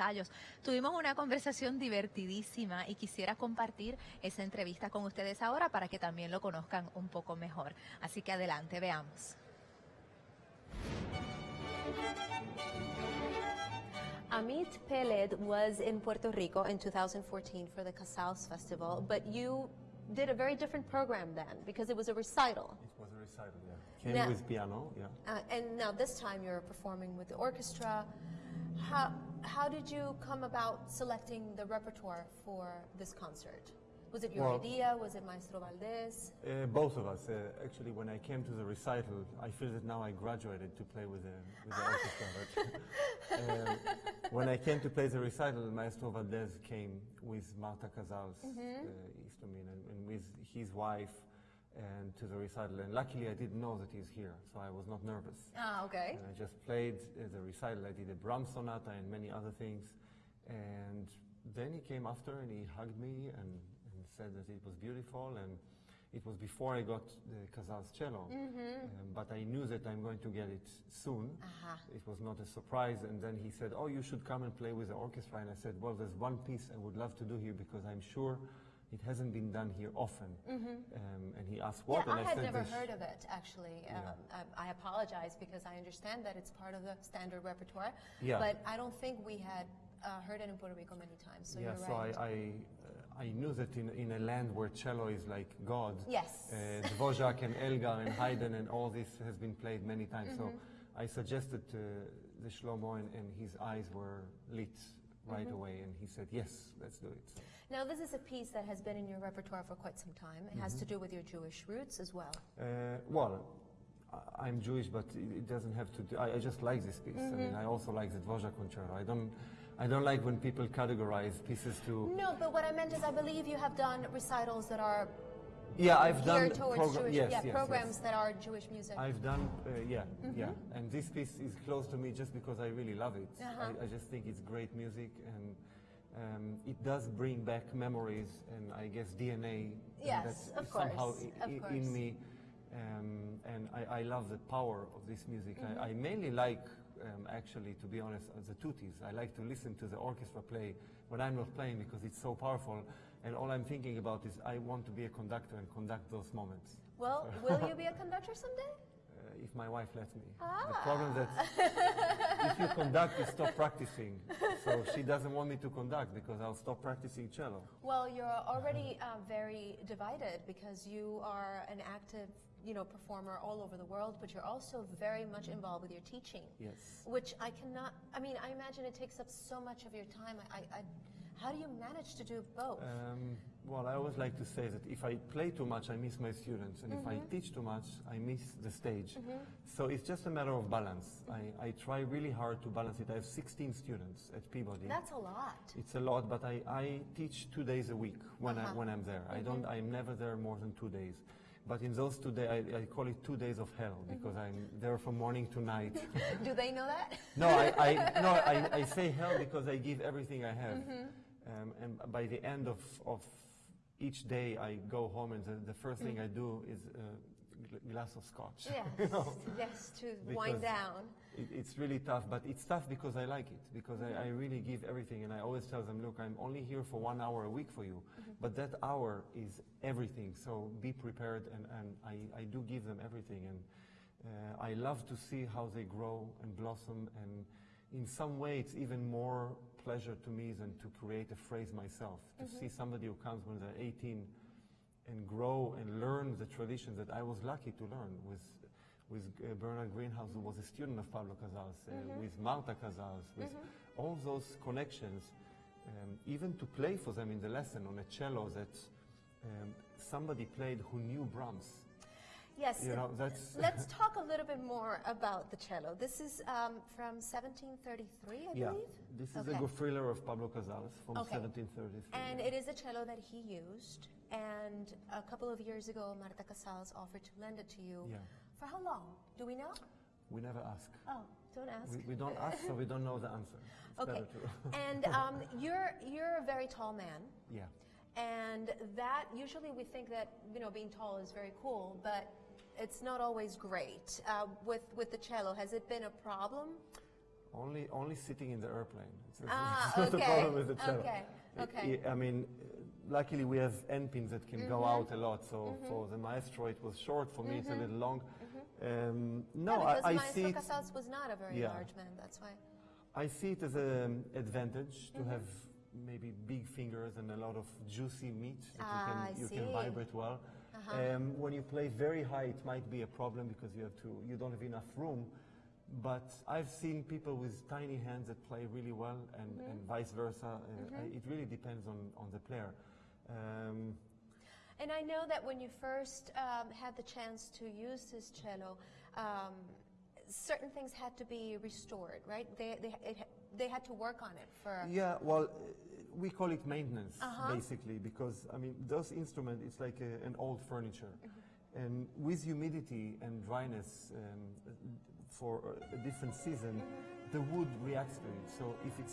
ensayos. Tuvimos una conversación divertidísima y quisiera compartir esa entrevista con ustedes ahora para que también lo conozcan un poco mejor. Así que adelante, veamos. Amit Peled was in Puerto Rico in 2014 for the Casals Festival, but you did a very different program then because it was a recital. It was a recital, yeah. Came Now- with piano, yeah. Uh, and now this time you're performing with the orchestra. How, how did you come about selecting the repertoire for this concert? Was it your Well- idea? Was it Maestro Valdez? Uh, both of us. Uh, actually, when I came to the recital, I feel that now I graduated to play with the, with the orchestra. But, um, when I came to play the recital, Maestro Valdez came with Marta Casals, uh, Istomin, and, and with his wife and to the recital. And luckily, I didn't know that he's here, so I was not nervous. Ah, okay. And I just played uh, the recital. I did a Brahms sonata and many other things. And then he came after and he hugged me and, and said that it was beautiful. And it was before I got the Casals cello. Um, but I knew that I'm going to get it soon. It was not a surprise. And then he said, Oh, you should come and play with the orchestra. And I said, Well, there's one piece I would love to do here because I'm sure it hasn't been done here often. Um, and he asked what? Yeah, and I had never "There's- heard of it actually. Yeah. Um, I, I apologize because I understand that it's part of the standard repertoire, Yeah. but I don't think we had uh, heard it in Puerto Rico many times. So yeah, you're so right. I, I, uh, I knew that in, in a land where cello is like God, Yes. uh, Dvorak and Elgar and Haydn and all this has been played many times. So Mm-hmm. I suggested to the Schelomo and, and his eyes were lit right Mm-hmm. away and he said, yes, let's do it. now this is a piece that has been in your repertoire for quite some time. It has to Mm-hmm. do with your Jewish roots as well. Uh, well, I'm Jewish, but it doesn't have to. Do, I, I just like this piece. I mean, I also like the Dvorak concerto. I don't, I don't like when people categorize pieces to. No, but what I meant is I believe you have done recitals that are Yeah, I've done geared towards program- Jewish, yes, yeah, yes, programs yes. that are Jewish music. I've done, uh, yeah, yeah. And this piece is close to me just because I really love it. Uh-huh. I, I just think it's great music and um, it does bring back memories and I guess DNA Yes, that's of somehow course, i- of course. in me. Um, and I, I love the power of this music. Mm-hmm. I, I mainly like, um, actually, to be honest, uh, the tuttis. I like to listen to the orchestra play when I'm not playing because it's so powerful. And all I'm thinking about is I want to be a conductor and conduct those moments. well, will you be a conductor someday? Uh, if my wife lets me. Ah. The problem that if you conduct, you stop practicing. So she doesn't want me to conduct because I'll stop practicing cello. Well, you're already uh, very divided because you are an active, you know, performer all over the world, but you're also very much involved with your teaching. Yes. Which I cannot. I mean, I imagine it takes up so much of your time. I, I, I how do you manage to do both? Um, well, I always like to say that if I play too much, I miss my students, and if I mm-hmm. teach too much, I miss the stage. Mm-hmm. So it's just a matter of balance. Mm-hmm. I, I try really hard to balance it. I have 16 students at Peabody. That's a lot. It's a lot, but I, I teach two days a week when, I, uh-huh. when I'm there. I don't, I'm never there more than two days. But in those two days, I, I call it two days of hell because I'm there from morning to night. do they know that? no, I, I, no I, I say hell because I give everything I have. Um, and by the end of, of each day, I go home and the, the first thing I do is a glass of scotch. yes. You know? Yes, to wind down. It, it's really tough, but it's tough because I like it, because I, I really give everything, and I always tell them, look, I'm only here for one hour a week for you, but that hour is everything, so be prepared, and, and I, I do give them everything, and uh, I love to see how they grow and blossom, and in some way it's even more pleasure to me than to create a phrase myself, to see somebody who comes when they're 18 and grow and learn the traditions that I was lucky to learn with with uh, Bernard Greenhouse, who was a student of Pablo Casals, uh, with Marta Casals, with all those connections, um, even to play for them in the lesson on a cello that um, somebody played who knew Brahms. Yes. You know, that's- Let's talk a little bit more about the cello. This is um, from 1733, I Yeah, believe. this is Okay. a Goffriller of Pablo Casals from Okay. 1733. And it is a cello that he used. And a couple of years ago, Marta Casals offered to lend it to you. Yeah. For how long? Do we know? we never ask. Oh, don't ask. We, we don't ask, so we don't know the answer. It's okay. and um, you're you're a very tall man. yeah. And that usually we think that you know being tall is very cool, but it's not always great. Uh, with with the cello, has it been a problem? Only, only sitting in the airplane. It's, it's Ah, not okay, problem with the cello. okay, I- okay. I, I mean, uh, luckily we have end pins that can go Mm-hmm. out a lot. So for the maestro it was short. For me it's a little long. Um, no, because I, I Maestro see it. Casals was not a very Yeah. large man, that's why. I see it as an advantage Mm-hmm. to have maybe big fingers and a lot of juicy meat that Ah, you can you. Can vibrate well. Um, when you play very high, it might be a problem because you have to you don't have enough room. But I've seen people with tiny hands that play really well, and, Mm-hmm. and vice versa. Uh, I- it really depends on, on the player. Um, And I know that when you first um, had the chance to use this cello, um, certain things had to be restored, right? They, they, it, they had to work on it for. Yeah, well, uh, we call it maintenance Uh-huh. basically because I mean those instruments it's like a, an old furniture, Mm-hmm. and with humidity and dryness um, for a different season, the wood reacts to it. So if it's